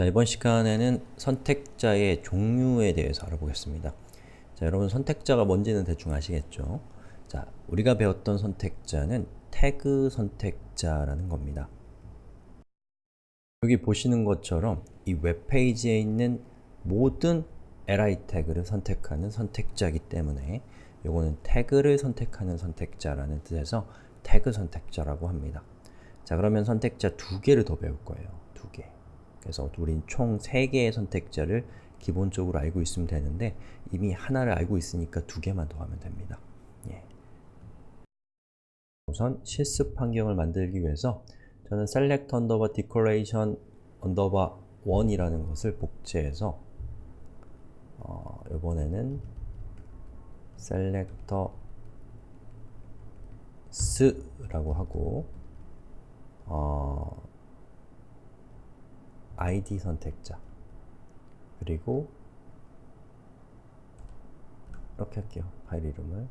자, 이번 시간에는 선택자의 종류에 대해서 알아보겠습니다. 자, 여러분 선택자가 뭔지는 대충 아시겠죠? 자, 우리가 배웠던 선택자는 태그 선택자라는 겁니다. 여기 보시는 것처럼 이 웹페이지에 있는 모든 li 태그를 선택하는 선택자이기 때문에 요거는 태그를 선택하는 선택자라는 뜻에서 태그 선택자라고 합니다. 자 그러면 선택자 두 개를 더 배울 거예요. 두 개. 그래서 우린 총세 개의 선택자를 기본적으로 알고 있으면 되는데 이미 하나를 알고 있으니까 두 개만 더 하면 됩니다. 예. 우선 실습 환경을 만들기 위해서 저는 select underbar decoration underbar 1이라는 것을 복제해서 어, 이번에는 selector s라고 하고 어, id 선택자 그리고 이렇게 할게요. 파일 이름을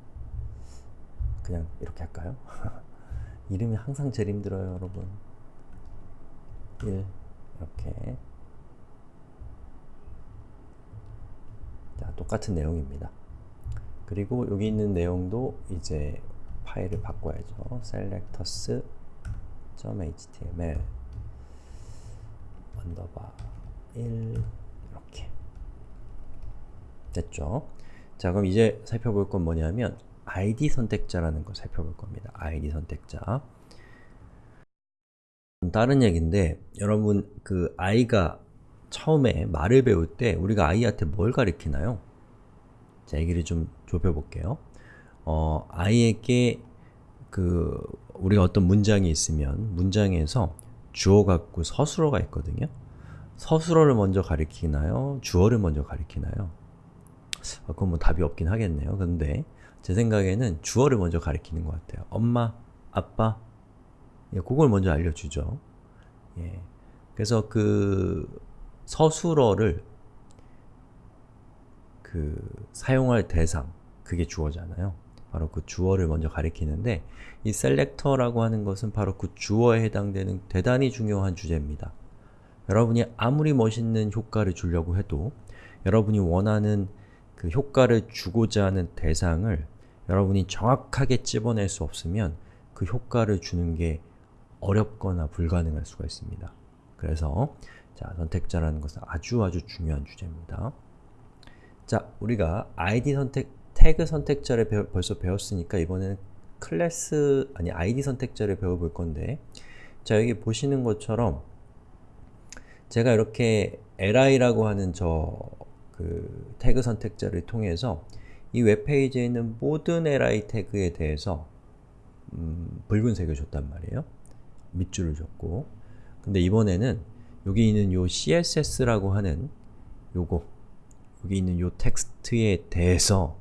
그냥 이렇게 할까요? 이름이 항상 제일 힘들어요, 여러분. 1 이렇게 자, 똑같은 내용입니다. 그리고 여기 있는 내용도 이제 파일을 바꿔야죠. selectors.html 언더바 1 이렇게 됐죠? 자 그럼 이제 살펴볼 건 뭐냐면 id 선택자라는 걸 살펴볼 겁니다. id 선택자 다른 얘기인데 여러분 그 아이가 처음에 말을 배울 때 우리가 아이한테 뭘 가리키나요? 자, 얘기를 좀 좁혀볼게요. 어, i에게 그 우리가 어떤 문장이 있으면 문장에서 주어 갖고 서술어가 있거든요. 서술어를 먼저 가리키나요? 주어를 먼저 가리키나요? 아, 그건 뭐 답이 없긴 하겠네요. 근데 제 생각에는 주어를 먼저 가리키는 것 같아요. 엄마, 아빠, 예, 그걸 먼저 알려주죠. 예. 그래서 그 서술어를 그 사용할 대상, 그게 주어잖아요. 바로 그 주어를 먼저 가리키는데 이 셀렉터라고 하는 것은 바로 그 주어에 해당되는 대단히 중요한 주제입니다. 여러분이 아무리 멋있는 효과를 주려고 해도 여러분이 원하는 그 효과를 주고자 하는 대상을 여러분이 정확하게 찝어낼 수 없으면 그 효과를 주는 게 어렵거나 불가능할 수가 있습니다. 그래서 자, 선택자라는 것은 아주 아주 중요한 주제입니다. 자, 우리가 id 선택, 태그 선택자를 배워, 벌써 배웠으니까 이번에는 클래스, 아니 id 선택자를 배워볼 건데 자, 여기 보시는 것처럼 제가 이렇게 li라고 하는 저 그 태그 선택자를 통해서 이 웹페이지에 있는 모든 li 태그에 대해서 음, 붉은색을 줬단 말이에요. 밑줄을 줬고 근데 이번에는 여기 있는 요 css라고 하는 요거 여기 있는 요 텍스트에 대해서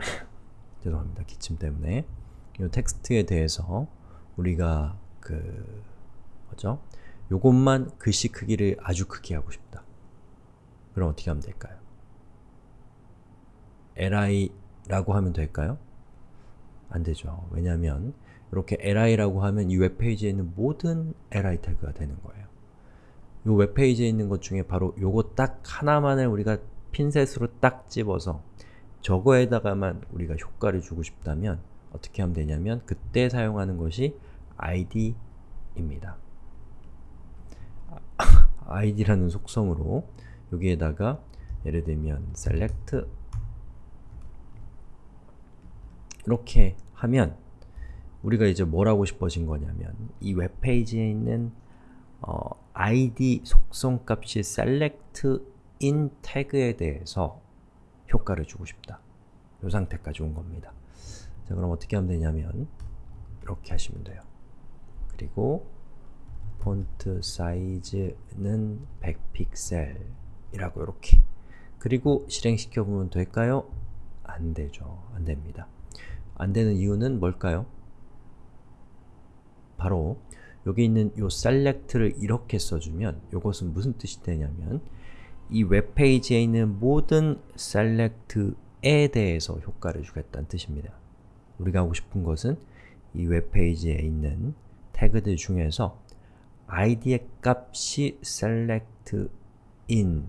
죄송합니다. 기침 때문에 요 텍스트에 대해서 우리가 그 뭐죠? 요것만 글씨 크기를 아주 크게 하고 싶다. 그럼 어떻게 하면 될까요? li라고 하면 될까요? 안 되죠. 왜냐하면 이렇게 li라고 하면 이 웹페이지에 있는 모든 li 태그가 되는 거예요. 이 웹페이지에 있는 것 중에 바로 요거 딱 하나만을 우리가 핀셋으로 딱 집어서 저거에다가만 우리가 효과를 주고 싶다면 어떻게 하면 되냐면 그때 사용하는 것이 id입니다. id라는 속성으로 여기에다가 예를 들면 select 이렇게 하면 우리가 이제 뭘 하고 싶어진 거냐면 이 웹페이지에 있는 어, id 속성 값이 select in 태그에 대해서 효과를 주고 싶다. 이 상태까지 온 겁니다. 자, 그럼 어떻게 하면 되냐면 이렇게 하시면 돼요. 그리고 폰트 사이즈는 100픽셀 이라고 이렇게 그리고 실행시켜 보면 될까요? 안 되죠. 안 됩니다. 안 되는 이유는 뭘까요? 바로 여기 있는 요 select를 이렇게 써주면 이것은 무슨 뜻이 되냐면 이 웹페이지에 있는 모든 select에 대해서 효과를 주겠다는 뜻입니다. 우리가 하고 싶은 것은 이 웹페이지에 있는 태그들 중에서 id의 값이 select in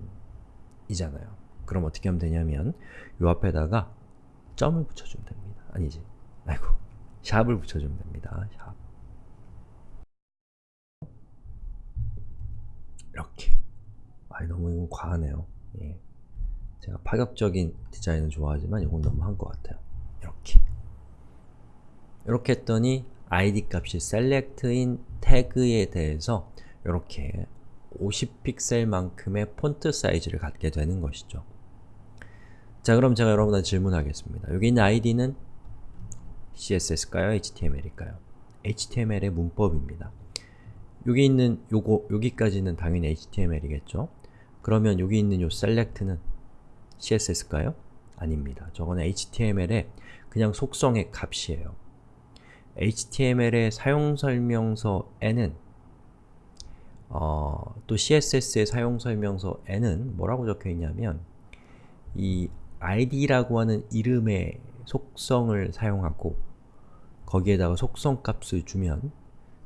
이잖아요. 그럼 어떻게 하면 되냐면 요 앞에다가 점을 붙여주면 됩니다. 아니지. 아이고. 샵을 붙여주면 됩니다. 샵. 이렇게. 너무 이건 과하네요. 예. 제가 파격적인 디자인을 좋아하지만 이건 너무 한 것 같아요. 이렇게. 이렇게 했더니 id 값이 select인 태그에 대해서 이렇게 50픽셀만큼의 폰트 사이즈를 갖게 되는 것이죠. 자 그럼 제가 여러분한테 질문하겠습니다. 여기 있는 id는 CSS일까요? HTML일까요? HTML의 문법입니다. 여기 있는 요거, 여기까지는 당연히 HTML이겠죠? 그러면 여기 있는 요 select는 CSS일까요? 아닙니다. 저거는 HTML의 그냥 속성의 값이에요. HTML의 사용설명서에는 어, 또 CSS의 사용설명서에는 뭐라고 적혀있냐면 이 id라고 하는 이름의 속성을 사용하고 거기에다가 속성값을 주면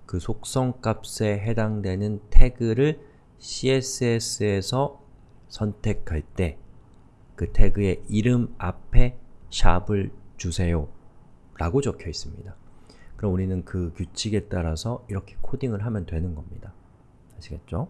그 속성값에 해당되는 태그를 CSS에서 선택할 때 그 태그의 이름 앞에 샵을 주세요 라고 적혀 있습니다. 그럼 우리는 그 규칙에 따라서 이렇게 코딩을 하면 되는 겁니다. 아시겠죠?